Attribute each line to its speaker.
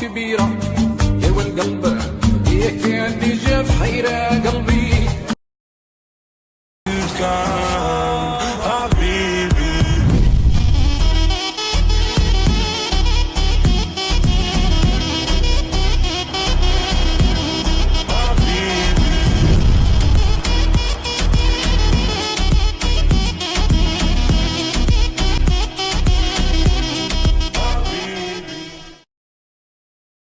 Speaker 1: كبيرة. يا والقلب يا كان جاب حيرة قلبي.